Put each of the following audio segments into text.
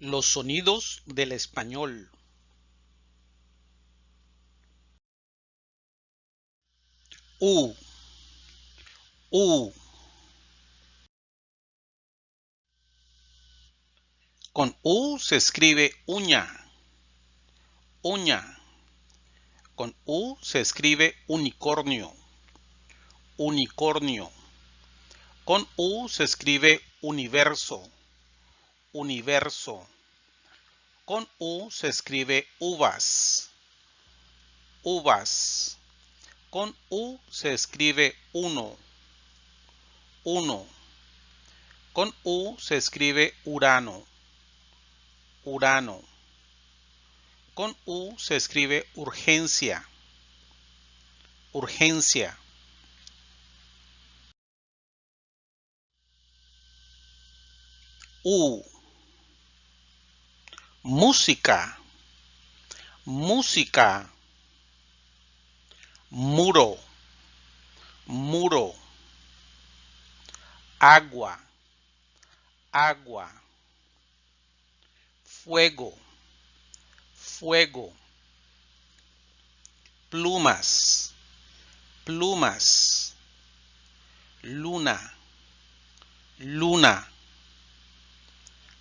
Los sonidos del español. U. U. Con U se escribe uña. Uña. Con U se escribe unicornio. Unicornio. Con U se escribe universo. Universo. Con U se escribe uvas. Uvas. Con U se escribe uno. Uno. Con U se escribe Urano. Urano. Con U se escribe urgencia. Urgencia. U. Música. Música. Muro. Muro. Agua. Agua. Fuego. Fuego. Plumas. Plumas. Luna. Luna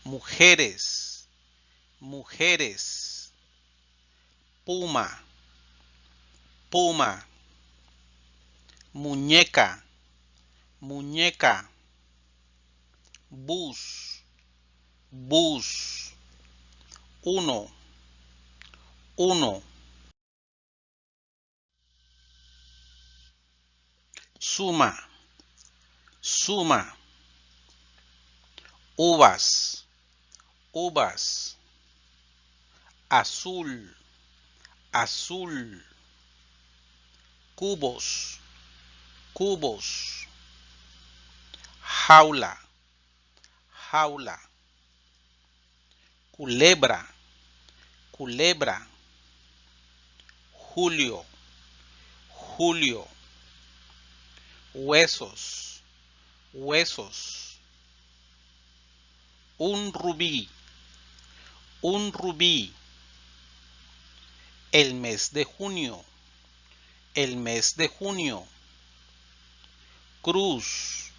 mujeres, mujeres, puma, puma, muñeca, muñeca, bus, bus, uno, uno. Suma, suma, uvas, uvas, azul, azul, cubos, cubos, jaula, jaula, culebra, culebra, julio, julio, huesos, huesos, un rubí, un rubí. El mes de junio, el mes de junio. Cruz,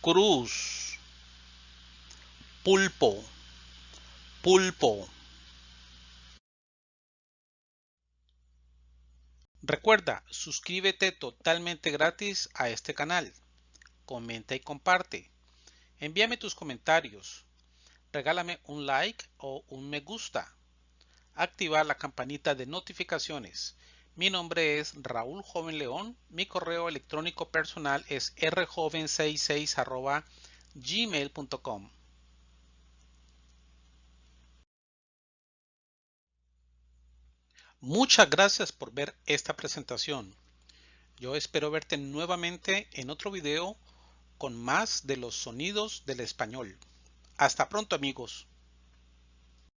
cruz. Pulpo, pulpo. Recuerda, suscríbete totalmente gratis a este canal. Comenta y comparte. Envíame tus comentarios regálame un like o un me gusta. Activar la campanita de notificaciones. Mi nombre es Raúl Joven León. Mi correo electrónico personal es rjoven66 gmail.com. Muchas gracias por ver esta presentación. Yo espero verte nuevamente en otro video con más de los sonidos del español. Hasta pronto amigos.